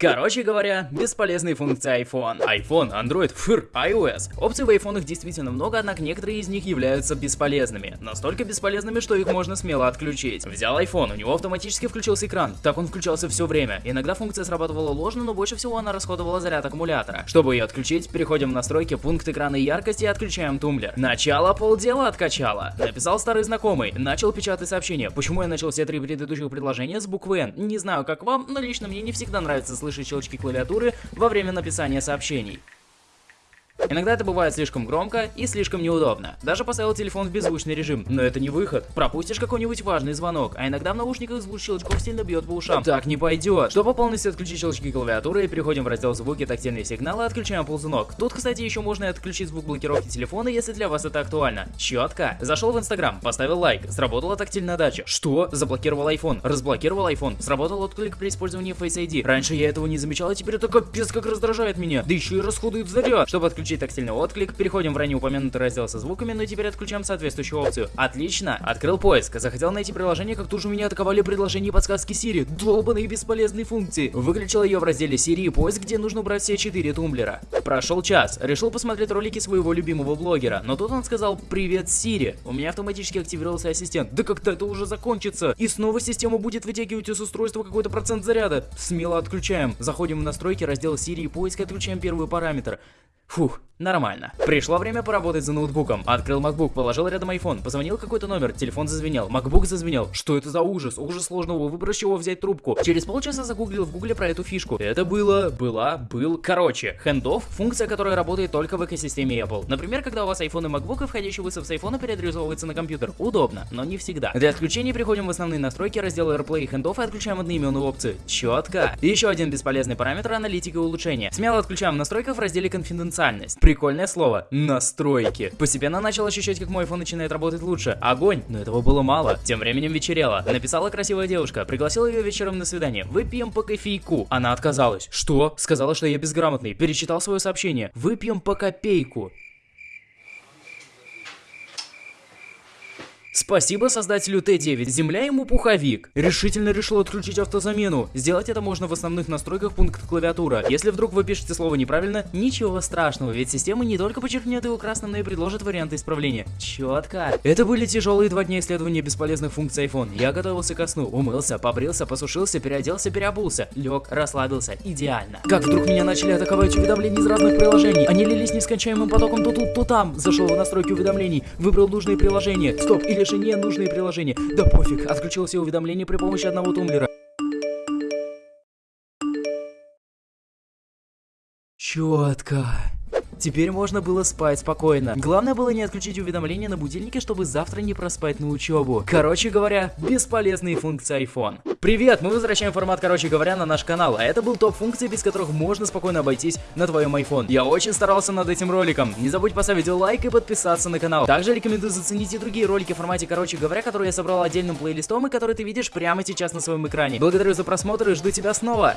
Короче говоря, бесполезные функции iPhone. iPhone, Android, фыр, iOS. Опций в айфонах действительно много, однако некоторые из них являются бесполезными. Настолько бесполезными, что их можно смело отключить. Взял iPhone, у него автоматически включился экран. Так он включался все время. Иногда функция срабатывала ложно, но больше всего она расходовала заряд аккумулятора. Чтобы ее отключить, переходим в настройки, пункт экрана и яркости и отключаем тумблер. Начало полдела откачало. Написал старый знакомый, начал печатать сообщение. Почему я начал все три предыдущих предложения с буквы N? Не знаю, как вам, но лично мне не всегда нравится слышать слышать щелчки клавиатуры во время написания сообщений. Иногда это бывает слишком громко и слишком неудобно. Даже поставил телефон в беззвучный режим, но это не выход. Пропустишь какой-нибудь важный звонок, а иногда в наушниках звук щелчков сильно бьет по ушам. Так не пойдет. Чтобы полностью отключить щелчки клавиатуры, переходим в раздел звуки, тактильные сигналы, отключаем ползунок. Тут, кстати, еще можно и отключить звук блокировки телефона, если для вас это актуально. Четко. Зашел в Инстаграм, поставил лайк, сработала тактильная дача. Что? Заблокировал iPhone, разблокировал iPhone, сработал отклик при использовании Face ID. Раньше я этого не замечал, а теперь это капец как раздражает меня. Да еще и расходует заряд. Чтобы отключить включить тактильный отклик, переходим в ранее упомянутый раздел со звуками, но теперь отключаем соответствующую опцию. Отлично, открыл поиск, захотел найти приложение, как тут же меня атаковали предложения и подсказки Siri, долбанные бесполезные функции. Выключил ее в разделе Siri и поиск, где нужно убрать все четыре тумблера. Прошел час, решил посмотреть ролики своего любимого блогера, но тут он сказал «Привет, Siri». У меня автоматически активировался ассистент. Да как-то это уже закончится. И снова система будет вытягивать из устройства какой-то процент заряда. Смело отключаем. Заходим в настройки, раздел Siri и поиск, отключаем первый параметр. Фух, нормально. Пришло время поработать за ноутбуком. Открыл MacBook, положил рядом iPhone, позвонил какой-то номер, телефон зазвенел, MacBook зазвенел. Что это за ужас? Ужас сложного выбора, чего взять трубку. Через полчаса загуглил в гугле про эту фишку. Это было, была, был. Короче, handoff — функция, которая работает только в экосистеме Apple. Например, когда у вас iPhone и MacBook, и входящий вызов с iPhone переадресовывается на компьютер. Удобно, но не всегда. Для отключения переходим в основные настройки, раздел AirPlay и handoff и отключаем одноименную опцию. Четко. И еще один бесполезный параметр — аналитика улучшения. Смело отключаем в настройках в разделе конфиденциально специальность. Прикольное слово. Настройки. Постепенно начал ощущать, как мой iPhone начинает работать лучше. Огонь, но этого было мало. Тем временем вечерело. Написала красивая девушка. Пригласила ее вечером на свидание. Выпьем по кофейку. Она отказалась. Что? Сказала, что я безграмотный. Перечитал свое сообщение. Выпьем по копейку. Спасибо создателю Т9, земля ему пуховик. Решительно решил отключить автозамену. Сделать это можно в основных настройках пункта клавиатура. Если вдруг вы пишете слово неправильно, ничего страшного, ведь система не только подчеркнет его красным, но и предложит варианты исправления. Четко. Это были тяжелые два дня исследования бесполезных функций iPhone. Я готовился ко сну, умылся, побрился, посушился, переоделся, переобулся. Лег, расслабился. Идеально. Как вдруг меня начали атаковать уведомления из разных приложений. Они лились нескончаемым потоком то тут, то там. Зашел в настройки уведомлений, выбрал нужные приложения. Стоп, или же не нужные приложения. Да пофиг, отключил все уведомления при помощи одного тумблера. Четко. Теперь можно было спать спокойно. Главное было не отключить уведомления на будильнике, чтобы завтра не проспать на учебу. Короче говоря, бесполезные функции iPhone. Привет, мы возвращаем формат короче говоря на наш канал, а это был топ функций, без которых можно спокойно обойтись на твоем iPhone. Я очень старался над этим роликом. Не забудь поставить лайк и подписаться на канал. Также рекомендую заценить и другие ролики в формате короче говоря, которые я собрал отдельным плейлистом и которые ты видишь прямо сейчас на своем экране. Благодарю за просмотр и жду тебя снова.